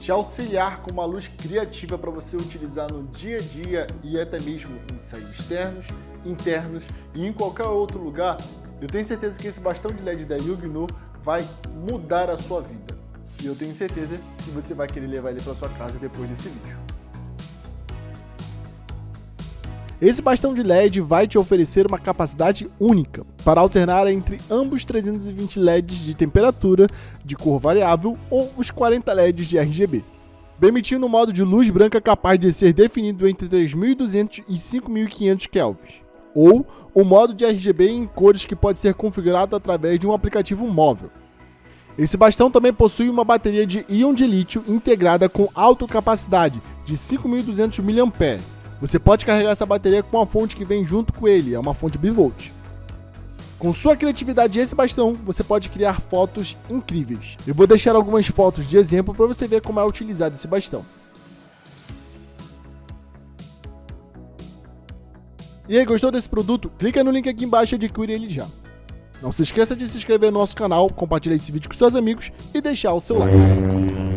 te auxiliar com uma luz criativa para você utilizar no dia a dia e até mesmo em ensaios externos, internos e em qualquer outro lugar, eu tenho certeza que esse bastão de LED da Yugno vai mudar a sua vida. E eu tenho certeza que você vai querer levar ele para sua casa depois desse vídeo. Esse bastão de LED vai te oferecer uma capacidade única para alternar entre ambos 320 LEDs de temperatura, de cor variável ou os 40 LEDs de RGB, permitindo um modo de luz branca capaz de ser definido entre 3200 e 5500 kelvins, ou o modo de RGB em cores que pode ser configurado através de um aplicativo móvel. Esse bastão também possui uma bateria de íon de lítio integrada com alta capacidade de 5.200 mAh, você pode carregar essa bateria com a fonte que vem junto com ele, é uma fonte bivolt. Com sua criatividade e esse bastão, você pode criar fotos incríveis. Eu vou deixar algumas fotos de exemplo para você ver como é utilizado esse bastão. E aí, gostou desse produto? Clica no link aqui embaixo e adquire ele já. Não se esqueça de se inscrever no nosso canal, compartilhar esse vídeo com seus amigos e deixar o seu like.